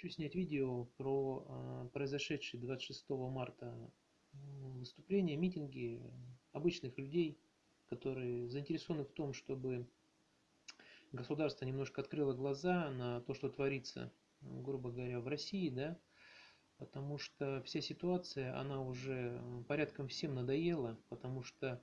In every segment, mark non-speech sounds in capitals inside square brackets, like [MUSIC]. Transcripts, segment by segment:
Хочу снять видео про а, произошедшие 26 марта выступления, митинги обычных людей, которые заинтересованы в том, чтобы государство немножко открыло глаза на то, что творится, грубо говоря, в России, да, потому что вся ситуация, она уже порядком всем надоела, потому что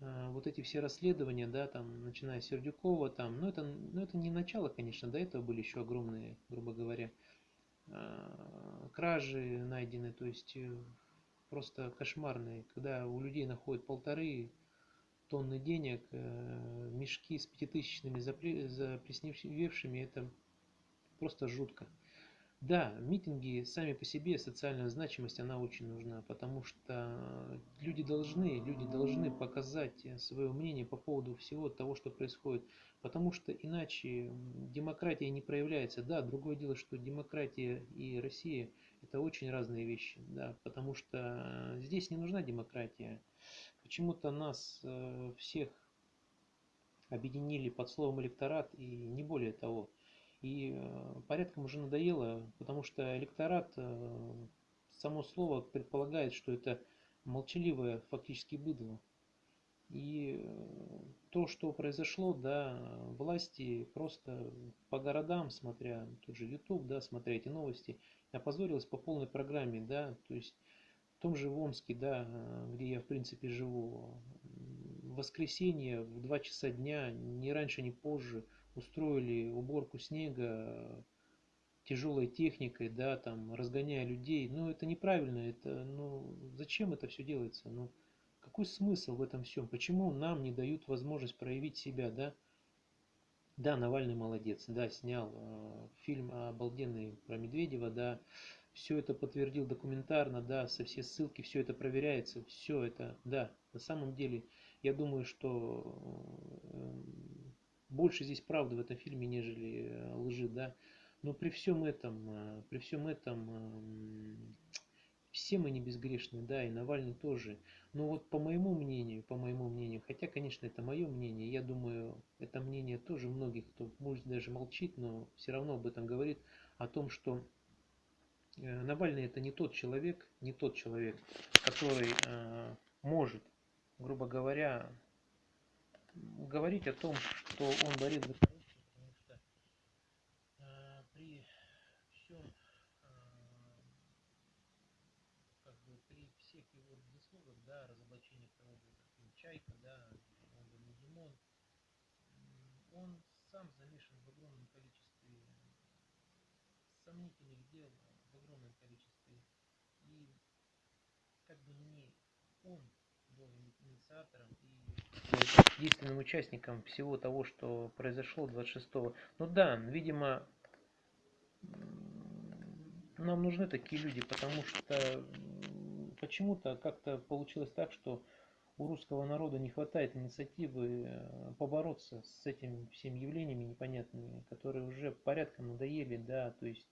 э, вот эти все расследования, да, там, начиная с Сердюкова, там, ну это, ну это не начало, конечно, до этого были еще огромные, грубо говоря, Э, кражи найдены, то есть э, просто кошмарные, когда у людей находят полторы тонны денег, э, мешки с пятитысячными заплесневевшими, это просто жутко. Да, митинги сами по себе, социальная значимость, она очень нужна, потому что люди должны, люди должны показать свое мнение по поводу всего того, что происходит, потому что иначе демократия не проявляется. Да, другое дело, что демократия и Россия – это очень разные вещи, да, потому что здесь не нужна демократия. Почему-то нас э, всех объединили под словом электорат и не более того – и э, порядком уже надоело, потому что электорат, э, само слово предполагает, что это молчаливое фактически быдло. И э, то, что произошло, да, власти просто по городам, смотря тот же YouTube, да, смотря эти новости, опозорилась по полной программе, да, то есть в том же Омске, да, где я в принципе живу, в воскресенье в 2 часа дня, ни раньше, ни позже, устроили уборку снега тяжелой техникой, да, там, разгоняя людей. Ну, это неправильно, это, ну, зачем это все делается? Ну, какой смысл в этом всем? Почему нам не дают возможность проявить себя, да? Да, Навальный молодец, да, снял э, фильм обалденный про Медведева, да, все это подтвердил документарно, да, со все ссылки, все это проверяется, все это, да, на самом деле, я думаю, что э, больше здесь правды в этом фильме, нежели э, лжи, да. Но при всем этом, э, при всем этом, эм, все мы не безгрешны, да, и Навальный тоже. Но вот по моему мнению, по моему мнению, хотя, конечно, это мое мнение, я думаю, это мнение тоже многих, кто может даже молчит, но все равно об этом говорит, о том, что э, Навальный это не тот человек, не тот человек, который может, грубо говоря, говорить о том, что он борец за коррупцию, потому что э, при всем, э, как бы при всех его заслугах, да, разоблачение того же, Чайка, да, он же Димон, он сам замешан в огромном количестве сомнительных дел, в огромном количестве. И как бы не он был инициатором и единственным участником всего того, что произошло 26-го. Ну да, видимо, нам нужны такие люди, потому что почему-то как-то получилось так, что у русского народа не хватает инициативы э, побороться с этими всеми явлениями непонятными, которые уже порядком надоели, да, то есть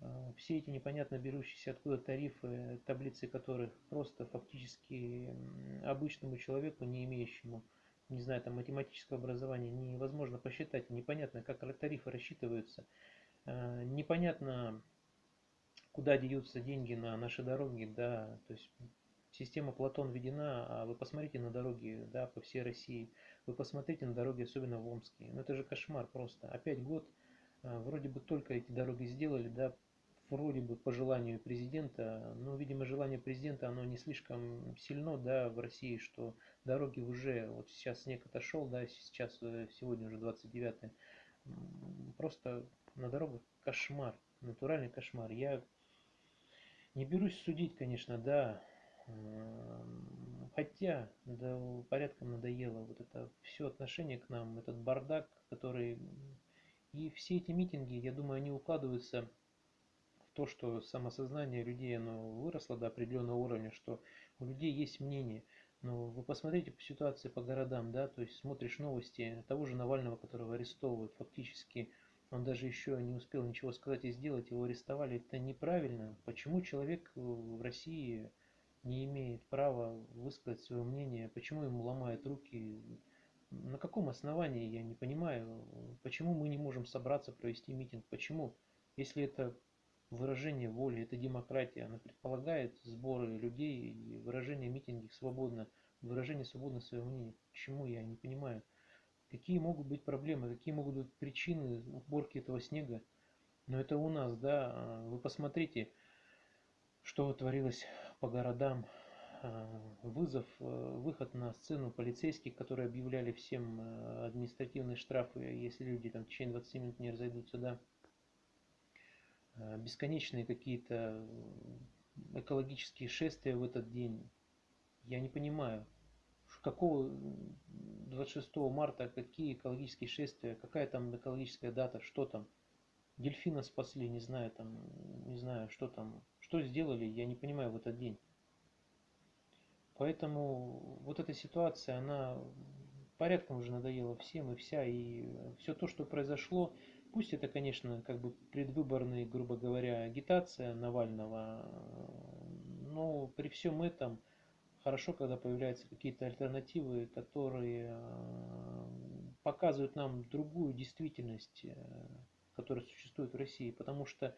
э, все эти непонятно берущиеся откуда тарифы, таблицы которых просто фактически обычному человеку, не имеющему не знаю, там математического образования невозможно посчитать, непонятно, как тарифы рассчитываются, э, непонятно, куда деются деньги на наши дороги, да, то есть система Платон введена, а вы посмотрите на дороги, да, по всей России, вы посмотрите на дороги, особенно в Омске, ну это же кошмар просто, опять год, э, вроде бы только эти дороги сделали, да, вроде бы по желанию президента, но, видимо, желание президента, оно не слишком сильно, да, в России, что дороги уже, вот сейчас снег отошел, да, сейчас, э, сегодня уже 29 просто на дорогах кошмар, натуральный кошмар. Я не берусь судить, конечно, да, хотя, да, порядком надоело вот это все отношение к нам, этот бардак, который... И все эти митинги, я думаю, они укладываются то, что самосознание людей оно выросло до определенного уровня, что у людей есть мнение. Но вы посмотрите по ситуации по городам, да, то есть смотришь новости того же Навального, которого арестовывают, фактически. Он даже еще не успел ничего сказать и сделать, его арестовали, это неправильно. Почему человек в России не имеет права высказать свое мнение, почему ему ломают руки, на каком основании, я не понимаю, почему мы не можем собраться, провести митинг, почему, если это выражение воли, это демократия, она предполагает сборы людей и выражение митинги свободно, выражение свободно своего мнения. Почему я не понимаю? Какие могут быть проблемы, какие могут быть причины уборки этого снега? Но это у нас, да, вы посмотрите, что творилось по городам, а, вызов, э, выход на сцену полицейских, которые объявляли всем э, административные штрафы, если люди там в течение 20 минут не разойдутся, да, бесконечные какие-то экологические шествия в этот день. Я не понимаю, какого 26 марта, какие экологические шествия, какая там экологическая дата, что там. Дельфина спасли, не знаю, там, не знаю, что там, что сделали, я не понимаю в этот день. Поэтому вот эта ситуация, она порядком уже надоела всем и вся, и все то, что произошло, пусть это, конечно, как бы предвыборная, грубо говоря, агитация Навального, но при всем этом хорошо, когда появляются какие-то альтернативы, которые показывают нам другую действительность, э, которая существует в России, потому что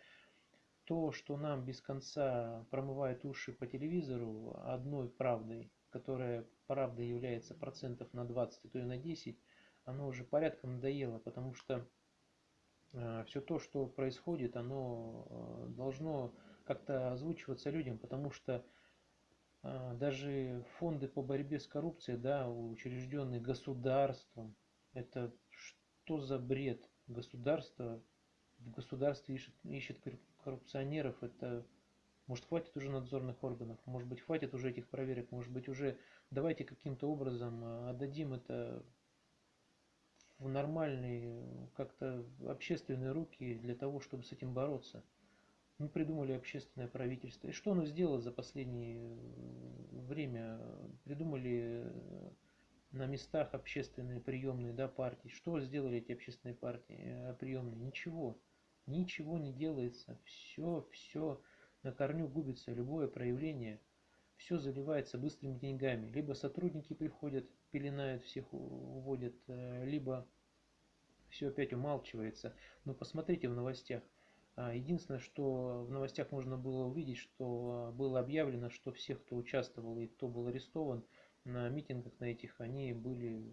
то, что нам без конца промывает уши по телевизору одной правдой, которая правда является процентов на 20, а то и на 10, оно уже порядком надоело, потому что э, все то, что происходит, оно э, должно как-то озвучиваться людям, потому что э, даже фонды по борьбе с коррупцией, да, учрежденные государством, это что за бред? Государство в государстве ищет, ищет коррупционеров, это может хватит уже надзорных органов, может быть хватит уже этих проверок, может быть уже давайте каким-то образом э, отдадим это в нормальные как-то общественные руки для того, чтобы с этим бороться. Мы придумали общественное правительство. И что оно сделало за последнее время? Придумали э, на местах общественные приемные да, партии. Что сделали эти общественные партии э, приемные? Ничего. Ничего не делается, все, все на корню губится, любое проявление, все заливается быстрыми деньгами. Либо сотрудники приходят, пеленают всех, уводят, э, либо все опять умалчивается. Но посмотрите в новостях. А, единственное, что в новостях можно было увидеть, что было объявлено, что всех, кто участвовал и кто был арестован на митингах на этих, они были,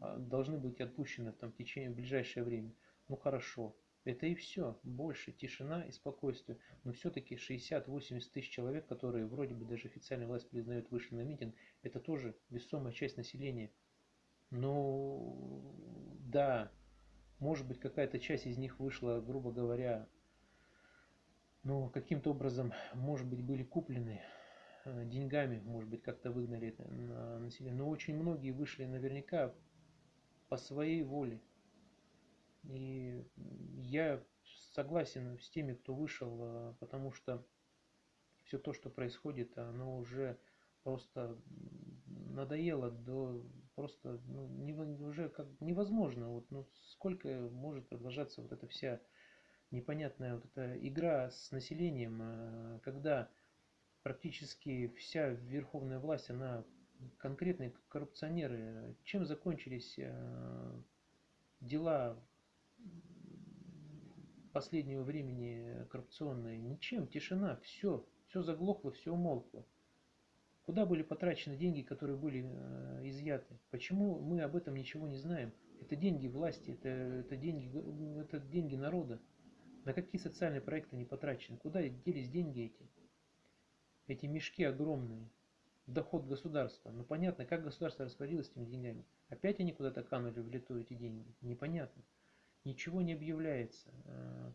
э, должны быть отпущены там, в течение в ближайшее время. Ну хорошо, это и все. Больше тишина и спокойствие. Но все-таки 60-80 тысяч человек, которые вроде бы даже официальная власть признает вышли на митинг, это тоже весомая часть населения. Но да, может быть какая-то часть из них вышла, грубо говоря, но каким-то образом, может быть, были куплены э, деньгами, может быть, как-то выгнали на население. Но очень многие вышли наверняка по своей воле, и я согласен с теми, кто вышел, э, потому что все то, что происходит, оно уже просто надоело до просто ну, не, уже как невозможно. Вот, ну, сколько может продолжаться вот эта вся непонятная вот эта игра с населением, э, когда практически вся верховная власть, она конкретные коррупционеры. Чем закончились э, дела последнего времени коррупционные? Ничем, тишина, все, все заглохло, все умолкло. Куда были потрачены деньги, которые были э, изъяты? Почему мы об этом ничего не знаем? Это деньги власти, это, это, деньги, это деньги народа. На какие социальные проекты не потрачены? Куда делись деньги эти? Эти мешки огромные. Доход государства. Ну понятно, как государство распорядилось этими деньгами. Опять они куда-то канули в лету эти деньги. Непонятно ничего не объявляется. Э,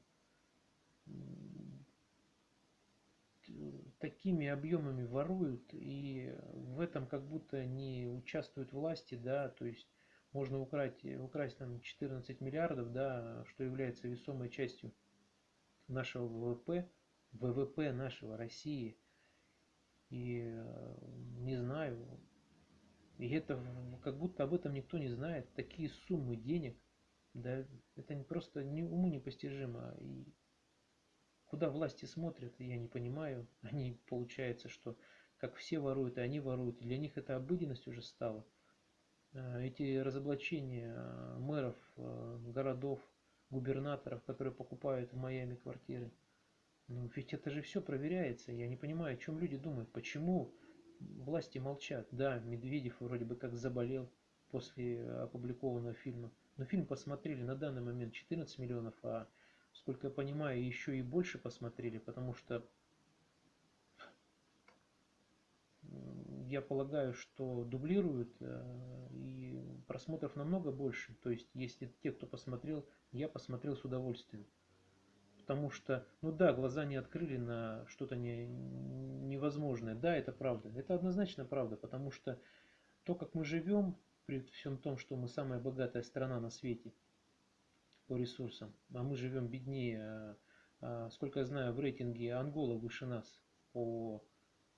такими объемами воруют, и в этом как будто не участвуют власти, да, то есть можно украсть, украсть там 14 миллиардов, да, что является весомой частью нашего ВВП, ВВП нашего России. И э, не знаю, и это как будто об этом никто не знает. Такие суммы денег – да, это не просто не, уму непостижимо. И куда власти смотрят, я не понимаю. [LAUGHS] Они, получается, что как все воруют, и они воруют. Для них это обыденность уже стала. А, эти разоблачения а, мэров, а, городов, губернаторов, которые покупают в Майами квартиры. Ну, ведь это же все проверяется. Я не понимаю, о чем люди думают. Почему власти молчат? Да, Медведев вроде бы как заболел после опубликованного фильма. Но фильм посмотрели на данный момент 14 миллионов, а сколько я понимаю, еще и больше посмотрели, потому что я полагаю, что дублируют э, и просмотров намного больше. То есть, если те, кто посмотрел, я посмотрел с удовольствием. Потому что, ну да, глаза не открыли на что-то не, невозможное. Да, это правда. Это однозначно правда, потому что то, как мы живем, при всем том, что мы самая богатая страна на свете по ресурсам, а мы живем беднее, а, а, сколько я знаю, в рейтинге Ангола выше нас по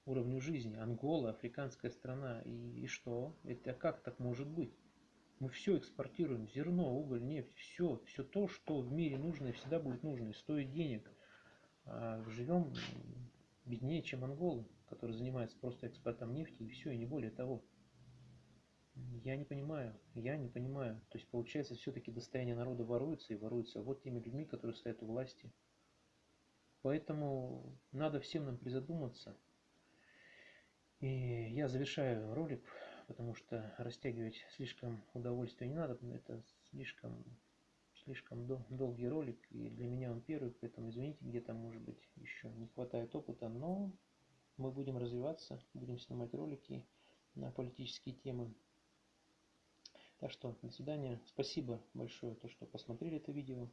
уровню жизни. Ангола, африканская страна. И, и что? Это как так может быть? Мы все экспортируем. Зерно, уголь, нефть. Все. Все то, что в мире нужно и всегда будет нужно. И стоит денег. А живем беднее, чем анголы, которые занимаются просто экспортом нефти и все, и не более того. Я не понимаю, я не понимаю. То есть получается все-таки достояние народа воруется и воруется вот теми людьми, которые стоят у власти. Поэтому надо всем нам призадуматься, и я завершаю ролик, потому что растягивать слишком удовольствие не надо, это слишком, слишком дол долгий ролик, и для меня он первый, поэтому извините, где-то, может быть, еще не хватает опыта, но мы будем развиваться, будем снимать ролики на политические темы. Так что, до свидания. Спасибо большое, то, что посмотрели это видео.